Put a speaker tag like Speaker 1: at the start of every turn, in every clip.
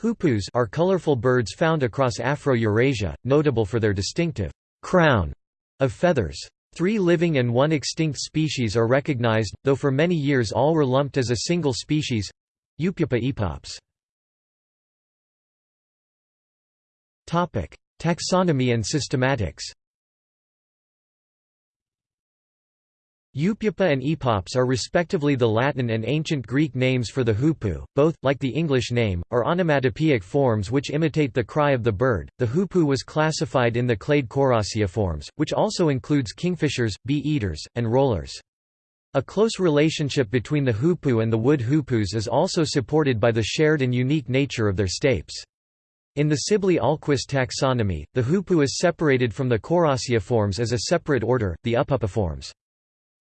Speaker 1: Hoopoes are colorful birds found across Afro-Eurasia, notable for their distinctive crown of feathers. Three living and one extinct species are recognized, though for many years all were lumped as a single species Upupa epops. Taxonomy and systematics Upupa and epops are respectively the Latin and ancient Greek names for the hoopoe. Both, like the English name, are onomatopoeic forms which imitate the cry of the bird. The hoopoe was classified in the clade forms, which also includes kingfishers, bee-eaters, and rollers. A close relationship between the hoopoe and the wood hoopoes is also supported by the shared and unique nature of their stapes. In the Sibley-Ahlquist taxonomy, the hoopoe is separated from the forms as a separate order, the Upupiformes.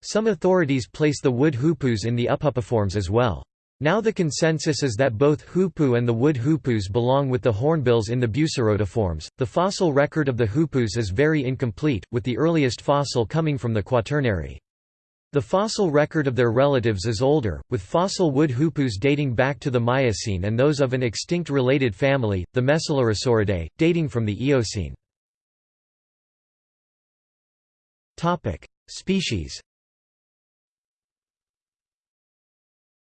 Speaker 1: Some authorities place the wood hoopoes in the Upupiformes as well. Now the consensus is that both hoopoe and the wood hoopoes belong with the hornbills in the Bucerotiformes. The fossil record of the hoopoes is very incomplete, with the earliest fossil coming from the Quaternary. The fossil record of their relatives is older, with fossil wood hoopoes dating back to the Miocene and those of an extinct related family, the Messelirrisoridae, dating from the Eocene. Species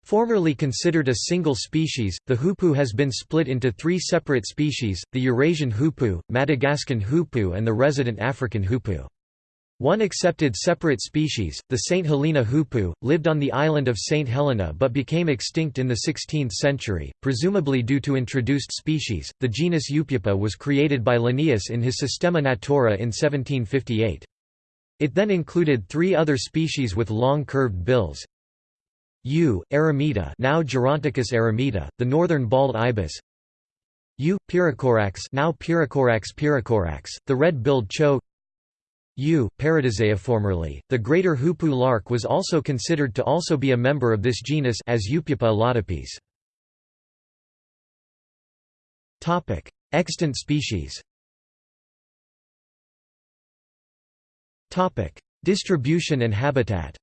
Speaker 1: Formerly considered a single species, the hoopoe has been split into three separate species, the Eurasian hoopoe, Madagascan hoopoe and the resident African hoopoe. One accepted separate species, the St. Helena hoopoe, lived on the island of St. Helena but became extinct in the 16th century, presumably due to introduced species. The genus Upupa was created by Linnaeus in his Systema Naturae in 1758. It then included three other species with long curved bills, U. eremita now Geronticus eremita, the northern bald ibis U. pyrrhocorax now Pyrrhocorax pyrrhocorax, the red-billed chough U. paradisea formerly, the greater hoopoe lark was also considered to also be a member of this genus as Upupa alaudipes. Extant species Topic: Distribution and habitat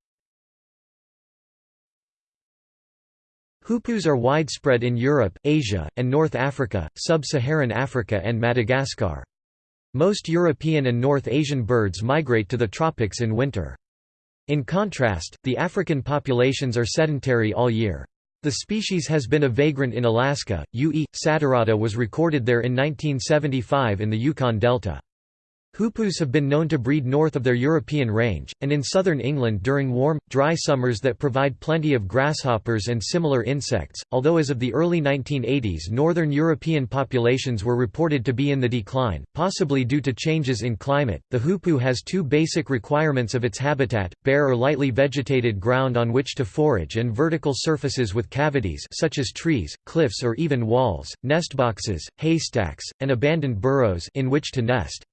Speaker 1: Hoopoes are widespread in Europe, Asia, and North Africa, Sub-Saharan Africa and Madagascar. Most European and North Asian birds migrate to the tropics in winter. In contrast, the African populations are sedentary all year. The species has been a vagrant in Alaska. U.E. saturata was recorded there in 1975 in the Yukon Delta. Hoopoes have been known to breed north of their European range, and in southern England during warm, dry summers that provide plenty of grasshoppers and similar insects, although as of the early 1980s northern European populations were reported to be in the decline, possibly due to changes in climate. The hoopoe has two basic requirements of its habitat, bare or lightly vegetated ground on which to forage and vertical surfaces with cavities such as trees, cliffs or even walls, nest boxes, haystacks, and abandoned burrows in which to nest.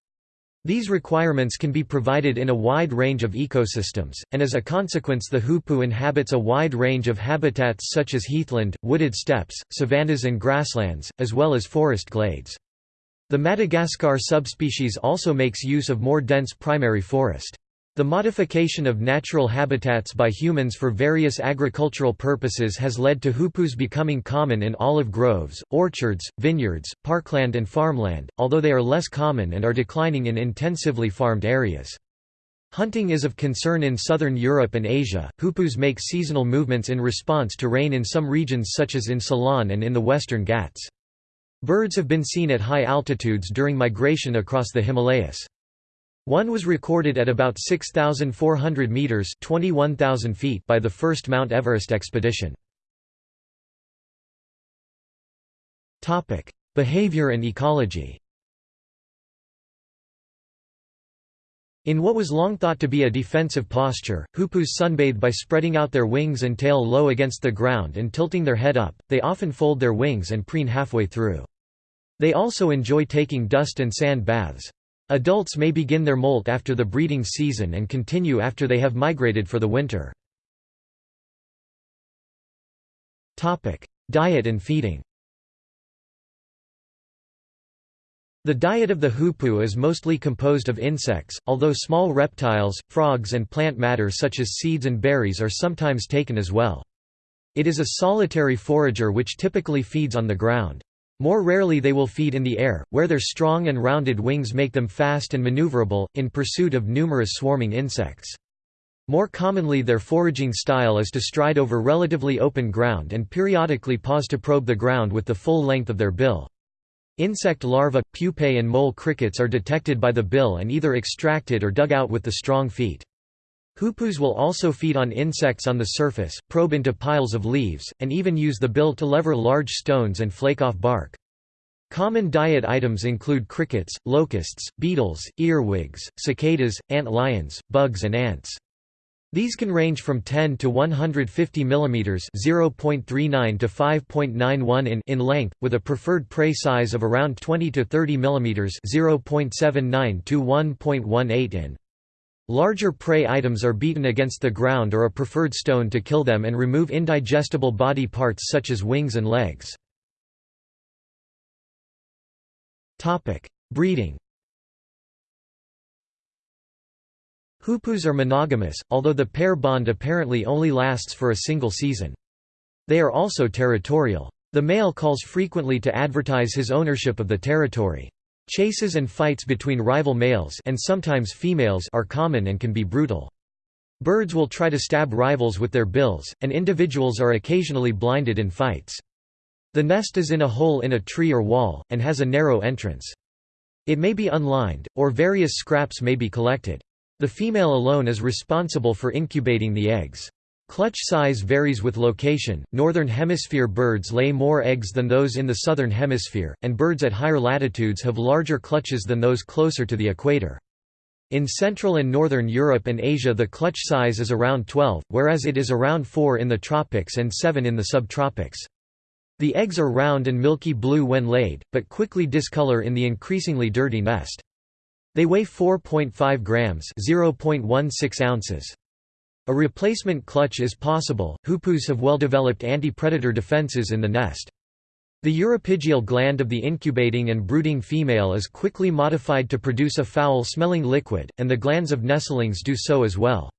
Speaker 1: These requirements can be provided in a wide range of ecosystems, and as a consequence the hoopoe inhabits a wide range of habitats such as heathland, wooded steppes, savannas and grasslands, as well as forest glades. The Madagascar subspecies also makes use of more dense primary forest. The modification of natural habitats by humans for various agricultural purposes has led to hoopoes becoming common in olive groves, orchards, vineyards, parkland and farmland, although they are less common and are declining in intensively farmed areas. Hunting is of concern in southern Europe and Asia. Hoopoes make seasonal movements in response to rain in some regions such as in Ceylon and in the western Ghats. Birds have been seen at high altitudes during migration across the Himalayas. One was recorded at about 6,400 metres 21,000 feet by the first Mount Everest expedition. Behavior and ecology In what was long thought to be a defensive posture, hoopoes sunbathe by spreading out their wings and tail low against the ground and tilting their head up, they often fold their wings and preen halfway through. They also enjoy taking dust and sand baths. Adults may begin their molt after the breeding season and continue after they have migrated for the winter. Diet and feeding The diet of the hoopoe is mostly composed of insects, although small reptiles, frogs and plant matter such as seeds and berries are sometimes taken as well. It is a solitary forager which typically feeds on the ground. More rarely they will feed in the air, where their strong and rounded wings make them fast and maneuverable, in pursuit of numerous swarming insects. More commonly their foraging style is to stride over relatively open ground and periodically pause to probe the ground with the full length of their bill. Insect larvae, pupae and mole crickets are detected by the bill and either extracted or dug out with the strong feet. Hoopoes will also feed on insects on the surface, probe into piles of leaves, and even use the bill to lever large stones and flake off bark. Common diet items include crickets, locusts, beetles, earwigs, cicadas, ant lions, bugs and ants. These can range from 10 to 150 mm (0.39 to 5.91 in) in length, with a preferred prey size of around 20 to 30 mm (0.79 to 1.18 in). Larger prey items are beaten against the ground or a preferred stone to kill them and remove indigestible body parts such as wings and legs. Breeding Hoopoes are monogamous, although the pair bond apparently only lasts for a single season. They are also territorial. The male calls frequently to advertise his ownership of the territory. Chases and fights between rival males and sometimes females are common and can be brutal. Birds will try to stab rivals with their bills, and individuals are occasionally blinded in fights. The nest is in a hole in a tree or wall, and has a narrow entrance. It may be unlined, or various scraps may be collected. The female alone is responsible for incubating the eggs. Clutch size varies with location. Northern hemisphere birds lay more eggs than those in the southern hemisphere, and birds at higher latitudes have larger clutches than those closer to the equator. In Central and Northern Europe and Asia the clutch size is around 12, whereas it is around 4 in the tropics and 7 in the subtropics. The eggs are round and milky blue when laid, but quickly discolor in the increasingly dirty nest. They weigh 4.5 grams (0.16 ounces). A replacement clutch is possible. Hoopoes have well-developed anti-predator defenses in the nest. The uropygial gland of the incubating and brooding female is quickly modified to produce a foul-smelling liquid, and the glands of nestlings do so as well.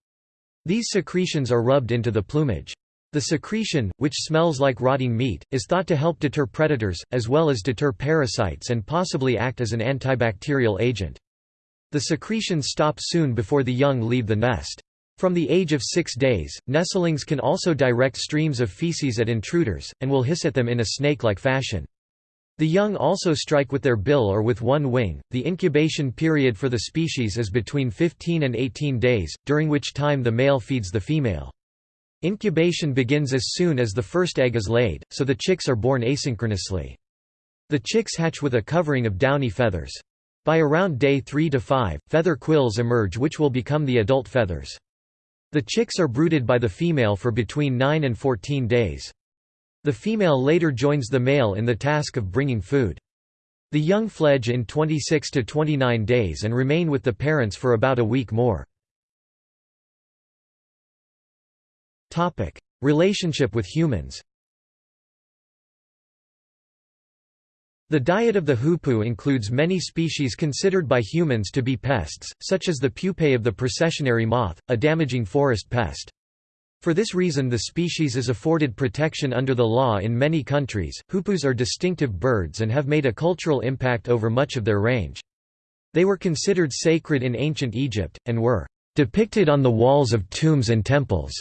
Speaker 1: These secretions are rubbed into the plumage. The secretion, which smells like rotting meat, is thought to help deter predators, as well as deter parasites and possibly act as an antibacterial agent. The secretions stop soon before the young leave the nest. From the age of six days, nestlings can also direct streams of feces at intruders, and will hiss at them in a snake-like fashion. The young also strike with their bill or with one wing. The incubation period for the species is between 15 and 18 days, during which time the male feeds the female. Incubation begins as soon as the first egg is laid, so the chicks are born asynchronously. The chicks hatch with a covering of downy feathers. By around day 3 to 5, feather quills emerge which will become the adult feathers. The chicks are brooded by the female for between 9 and 14 days. The female later joins the male in the task of bringing food. The young fledge in 26 to 29 days and remain with the parents for about a week more. Relationship with humans The diet of the hoopoe includes many species considered by humans to be pests, such as the pupae of the processionary moth, a damaging forest pest. For this reason the species is afforded protection under the law in many countries. Hoopoes are distinctive birds and have made a cultural impact over much of their range. They were considered sacred in ancient Egypt, and were depicted on the walls of tombs and temples.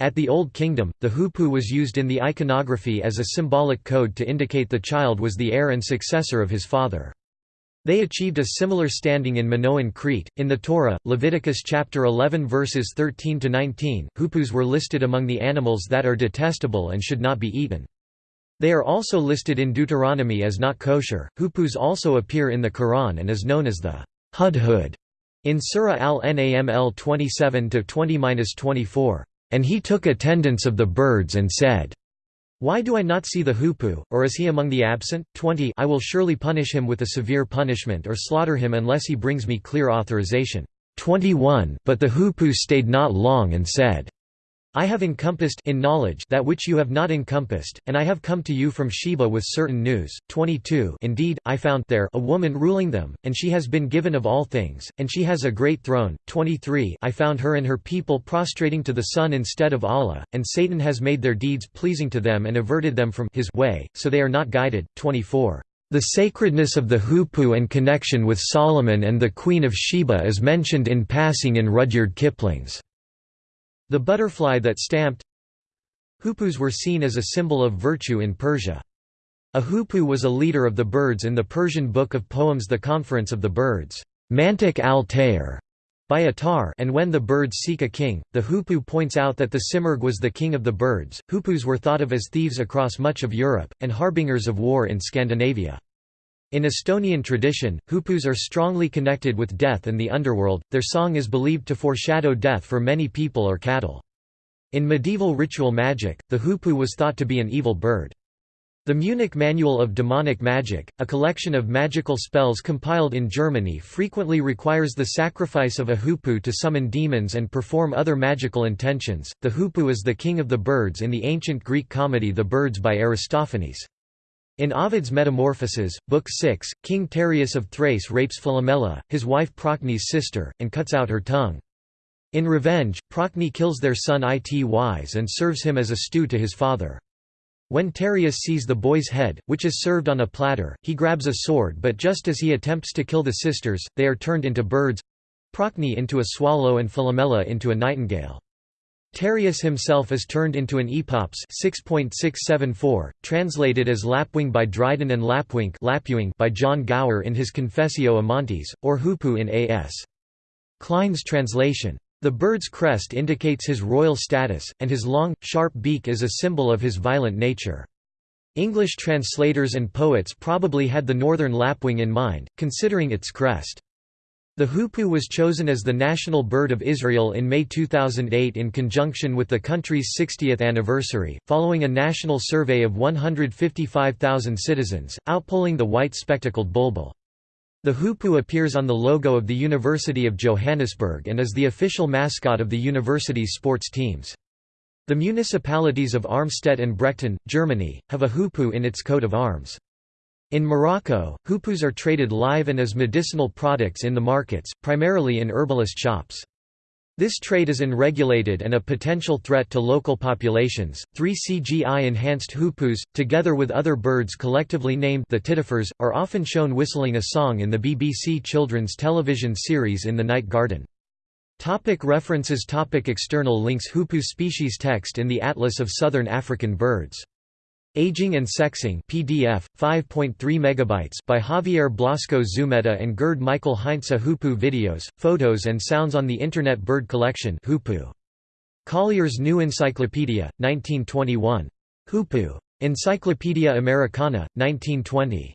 Speaker 1: At the Old Kingdom, the hoopoe was used in the iconography as a symbolic code to indicate the child was the heir and successor of his father. They achieved a similar standing in Minoan Crete. In the Torah, Leviticus chapter 11 verses 13 to 19, hoopoes were listed among the animals that are detestable and should not be eaten. They are also listed in Deuteronomy as not kosher. Hoopoes also appear in the Quran and is known as the hudhud in Surah Al-Naml 27 to 20-24. And he took attendance of the birds and said, Why do I not see the hoopoe, or is he among the absent? 20 I will surely punish him with a severe punishment or slaughter him unless he brings me clear authorization. 21 But the hoopoe stayed not long and said, I have encompassed in knowledge that which you have not encompassed, and I have come to you from Sheba with certain news. 22 Indeed, I found there a woman ruling them, and she has been given of all things, and she has a great throne. 23 I found her and her people prostrating to the sun instead of Allah, and Satan has made their deeds pleasing to them and averted them from his way, so they are not guided. 24 the sacredness of the Hoopoe and connection with Solomon and the Queen of Sheba is mentioned in passing in Rudyard Kipling's the butterfly that stamped Hoopoes were seen as a symbol of virtue in Persia. A hoopoe was a leader of the birds in the Persian book of poems The Conference of the Birds Mantic al-Tayr, by Attar and when the birds seek a king, the hoopoe points out that the simurgh was the king of the birds. Hoopoes were thought of as thieves across much of Europe, and harbingers of war in Scandinavia. In Estonian tradition, hoopoes are strongly connected with death and the underworld, their song is believed to foreshadow death for many people or cattle. In medieval ritual magic, the hoopoe was thought to be an evil bird. The Munich Manual of Demonic Magic, a collection of magical spells compiled in Germany frequently requires the sacrifice of a hoopoe to summon demons and perform other magical intentions. The hoopoe is the king of the birds in the ancient Greek comedy The Birds by Aristophanes. In Ovid's Metamorphoses, Book 6, King Tereus of Thrace rapes Philomela, his wife Procne's sister, and cuts out her tongue. In revenge, Procne kills their son Itys and serves him as a stew to his father. When Tereus sees the boy's head, which is served on a platter, he grabs a sword but just as he attempts to kill the sisters, they are turned into birds—Procne into a swallow and Philomela into a nightingale. Tereus himself is turned into an epops 6.674, translated as Lapwing by Dryden and Lapwink by John Gower in his Confessio Amantis, or Hoopoe in A.S. Klein's translation. The bird's crest indicates his royal status, and his long, sharp beak is a symbol of his violent nature. English translators and poets probably had the northern lapwing in mind, considering its crest. The hoopoe was chosen as the national bird of Israel in May 2008 in conjunction with the country's 60th anniversary, following a national survey of 155,000 citizens, outpolling the white spectacled bulbul. The hoopoe appears on the logo of the University of Johannesburg and is the official mascot of the university's sports teams. The municipalities of Armstedt and Brechten, Germany, have a hoopoe in its coat of arms. In Morocco, hoopoes are traded live and as medicinal products in the markets, primarily in herbalist shops. This trade is unregulated and a potential threat to local populations. Three CGI enhanced hoopoes, together with other birds collectively named the tittifers, are often shown whistling a song in the BBC children's television series In the Night Garden. Topic references Topic External links Hoopoe species text in the Atlas of Southern African Birds Aging and Sexing PDF 5.3 megabytes by Javier Blasco Zumeta and Gerd Michael Heinze Hoopoe videos, photos and sounds on the Internet Bird Collection Hoopoe. Collier's New Encyclopedia 1921 Hoopoe Encyclopedia Americana 1920